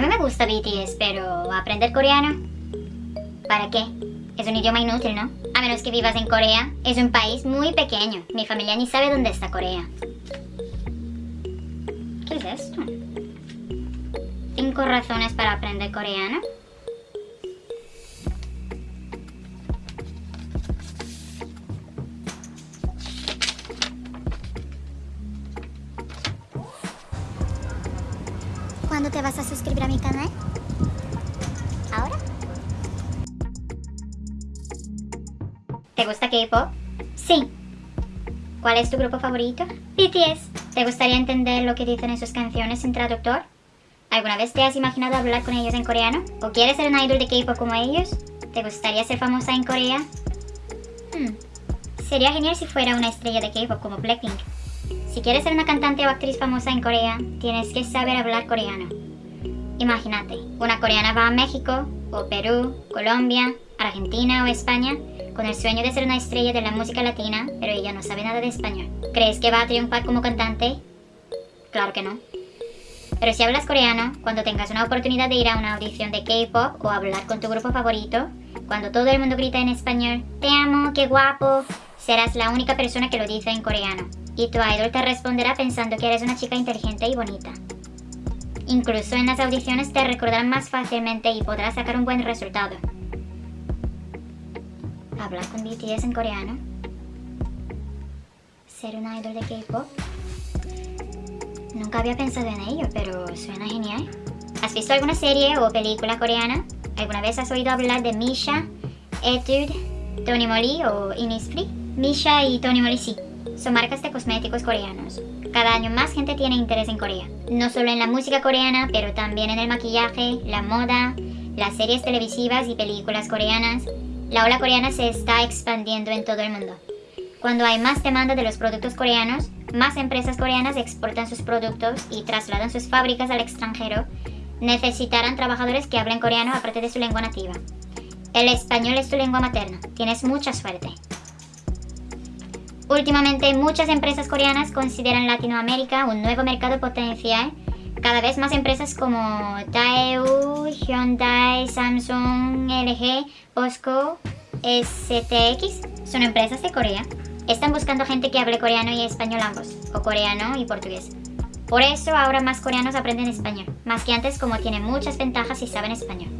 A mí me gusta BTS, pero ¿aprender coreano? ¿Para qué? Es un idioma inútil, ¿no? A menos que vivas en Corea. Es un país muy pequeño. Mi familia ni sabe dónde está Corea. ¿Qué es esto? ¿Cinco razones para aprender coreano? ¿Cuándo te vas a suscribir a mi canal? ¿Ahora? ¿Te gusta K-pop? Sí. ¿Cuál es tu grupo favorito? BTS. ¿Te gustaría entender lo que dicen en sus canciones sin traductor? ¿Alguna vez te has imaginado hablar con ellos en coreano? ¿O quieres ser un idol de K-pop como ellos? ¿Te gustaría ser famosa en Corea? Hmm. Sería genial si fuera una estrella de K-pop como Blackpink. Si quieres ser una cantante o actriz famosa en Corea, tienes que saber hablar coreano. Imagínate, una coreana va a México, o Perú, Colombia, Argentina o España con el sueño de ser una estrella de la música latina, pero ella no sabe nada de español. ¿Crees que va a triunfar como cantante? Claro que no. Pero si hablas coreano, cuando tengas una oportunidad de ir a una audición de K-pop o hablar con tu grupo favorito, cuando todo el mundo grita en español, te amo, qué guapo, serás la única persona que lo dice en coreano y tu idol te responderá pensando que eres una chica inteligente y bonita. Incluso en las audiciones te recordarán más fácilmente y podrás sacar un buen resultado. Hablar con BTS en coreano. Ser un idol de K-pop. Nunca había pensado en ello, pero suena genial. ¿Has visto alguna serie o película coreana? ¿Alguna vez has oído hablar de Misha, Etude, Tony Moly o Innisfree? Misha y Tony Moly sí son marcas de cosméticos coreanos. Cada año más gente tiene interés en Corea. No solo en la música coreana, pero también en el maquillaje, la moda, las series televisivas y películas coreanas. La ola coreana se está expandiendo en todo el mundo. Cuando hay más demanda de los productos coreanos, más empresas coreanas exportan sus productos y trasladan sus fábricas al extranjero, necesitarán trabajadores que hablen coreano aparte de su lengua nativa. El español es tu lengua materna, tienes mucha suerte. Últimamente muchas empresas coreanas consideran Latinoamérica un nuevo mercado potencial. Cada vez más empresas como Daewoo, Hyundai, Samsung, LG, POSCO, STX son empresas de Corea. Están buscando gente que hable coreano y español ambos, o coreano y portugués. Por eso ahora más coreanos aprenden español, más que antes como tienen muchas ventajas si saben español.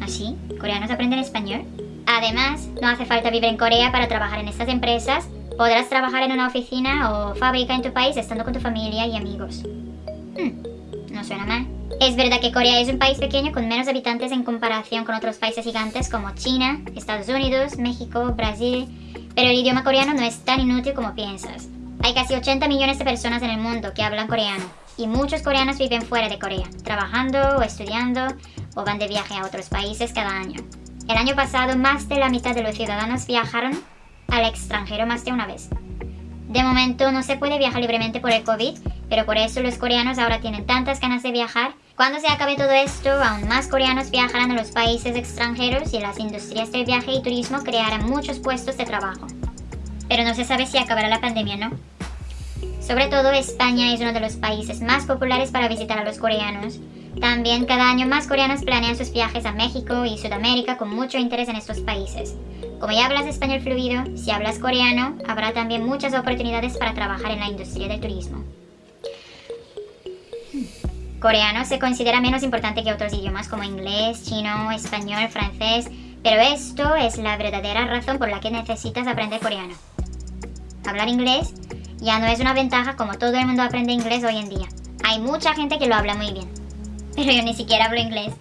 ¿Así? ¿Coreanos aprenden español? Además, no hace falta vivir en Corea para trabajar en estas empresas, Podrás trabajar en una oficina o fábrica en tu país estando con tu familia y amigos. Hmm, no suena mal. Es verdad que Corea es un país pequeño con menos habitantes en comparación con otros países gigantes como China, Estados Unidos, México, Brasil, pero el idioma coreano no es tan inútil como piensas. Hay casi 80 millones de personas en el mundo que hablan coreano, y muchos coreanos viven fuera de Corea, trabajando o estudiando, o van de viaje a otros países cada año. El año pasado, más de la mitad de los ciudadanos viajaron al extranjero más de una vez. De momento no se puede viajar libremente por el COVID, pero por eso los coreanos ahora tienen tantas ganas de viajar. Cuando se acabe todo esto, aún más coreanos viajarán a los países extranjeros y las industrias del viaje y turismo crearán muchos puestos de trabajo. Pero no se sabe si acabará la pandemia, ¿no? Sobre todo España es uno de los países más populares para visitar a los coreanos. También cada año más coreanos planean sus viajes a México y Sudamérica con mucho interés en estos países. Como ya hablas español fluido, si hablas coreano, habrá también muchas oportunidades para trabajar en la industria del turismo. Coreano se considera menos importante que otros idiomas como inglés, chino, español, francés, pero esto es la verdadera razón por la que necesitas aprender coreano. Hablar inglés ya no es una ventaja como todo el mundo aprende inglés hoy en día. Hay mucha gente que lo habla muy bien, pero yo ni siquiera hablo inglés.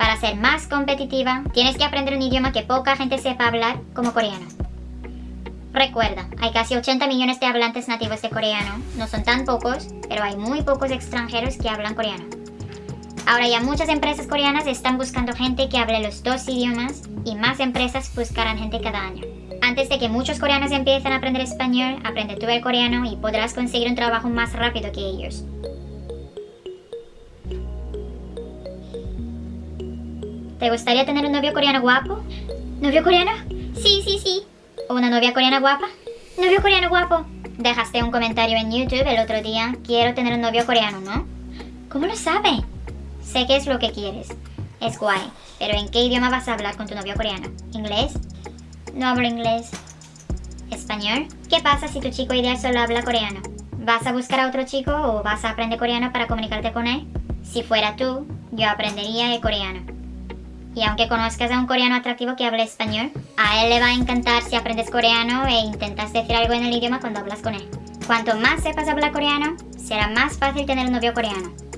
Para ser más competitiva, tienes que aprender un idioma que poca gente sepa hablar, como coreano. Recuerda, hay casi 80 millones de hablantes nativos de coreano, no son tan pocos, pero hay muy pocos extranjeros que hablan coreano. Ahora ya muchas empresas coreanas están buscando gente que hable los dos idiomas y más empresas buscarán gente cada año. Antes de que muchos coreanos empiecen a aprender español, aprende tú el coreano y podrás conseguir un trabajo más rápido que ellos. ¿Te gustaría tener un novio coreano guapo? ¿Novio coreano? Sí, sí, sí. ¿O una novia coreana guapa? ¿Novio coreano guapo? Dejaste un comentario en YouTube el otro día. Quiero tener un novio coreano, ¿no? ¿Cómo lo sabe? Sé que es lo que quieres. Es guay. Pero ¿en qué idioma vas a hablar con tu novio coreano? ¿Inglés? No hablo inglés. ¿Español? ¿Qué pasa si tu chico ideal solo habla coreano? ¿Vas a buscar a otro chico o vas a aprender coreano para comunicarte con él? Si fuera tú, yo aprendería el coreano. Y aunque conozcas a un coreano atractivo que hable español, a él le va a encantar si aprendes coreano e intentas decir algo en el idioma cuando hablas con él. Cuanto más sepas hablar coreano, será más fácil tener un novio coreano.